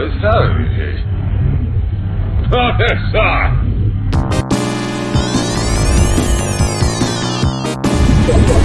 it's so easy. Oh, yes, sir.